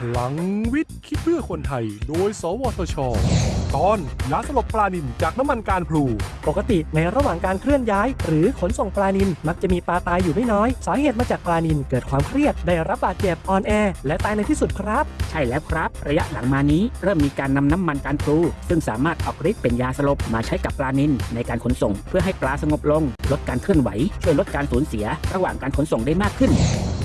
พลังวิทย์คิดเพื่อคนไทย โดย สวทช ตอนยาสลบปลานินจากน้ำมันการพลู ปกติในระหว่างการเคลื่อนย้าย หรือขนส่งปลานินมักจะมีปลาตายอยู่ไม่น้อย สาเหตุมาจากปลานินเกิดความเครียดได้รับบาดเจ็บอ่อนแอ และตายในที่สุดครับ ใช่แล้วครับ ระยะหลังมานี้เริ่มมีการนำน้ำมันการพลูซึ่งสามารถออกฤทธิ์เป็นยาสลบมาใช้กับปลานิลในการขนส่ง เพื่อให้ปลาสงบลง ลดการเคลื่อนไหว ช่วยลดการสูญเสีย ระหว่างการขนส่งได้มากขึ้น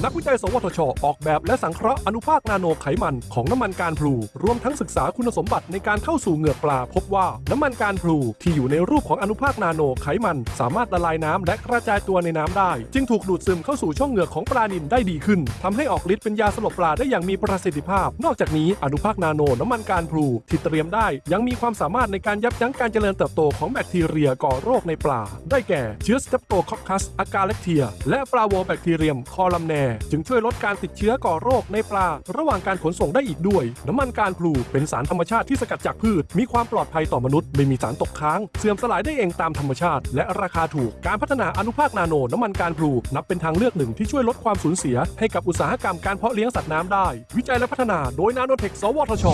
นักวิจัย สวทช ออกแบบและสังเคราะห์อนุภาคนาโนไขมันของน้ำมันการพลู รวมทั้งศึกษาคุณสมบัติในการเข้าสู่เหงือกปลา พบว่าน้ำมันการพลูที่อยู่ในรูปของอนุภาคนาโนไขมัน สามารถละลายน้ำและกระจายตัวในน้ำได้ จึงถูกดูดซึมเข้าสู่ช่องเหงือกของปลานิลได้ดีขึ้นทำให้ออกฤทธิ์เป็นยาสลบปลาได้อย่างมีประสิทธิภาพ นอกจากนี้อนุภาคนาโนน้ำมันการพลูที่เตรียมได้ ยังมีความสามารถในการยับยั้งการเจริญเติบโตของแบคทีเรียก่อโรคในปลา ได้แก่เชื้อสเตปโตคอคคัสอากาเล็กเทีย และปลาโวแบคทีเรียมคอลัมแนจึงช่วยลดการติดเชื้อก่อโรคในปลา ระหว่างการขนส่งได้อีกด้วย น้ำมันการพลูเป็นสารธรรมชาติที่สกัดจากพืช มีความปลอดภัยต่อมนุษย์ ไม่มีสารตกค้าง เสื่อมสลายได้เองตามธรรมชาติ และราคาถูก การพัฒนาอนุภาคนาโน น้ำมันการพลูนับเป็นทางเลือกหนึ่งที่ช่วยลดความสูญเสีย ให้กับอุตสาหกรรมการเพาะเลี้ยงสัตว์น้ำได้ วิจัยและพัฒนาโดยนาโนเทค สวทช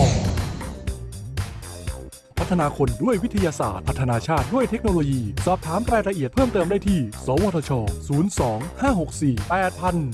พัฒนาคนด้วยวิทยาศาสตร์ พัฒนาชาติด้วยเทคโนโลยี สอบถามรายละเอียดเพิ่มเติมได้ที่ สวทช 02 564 8000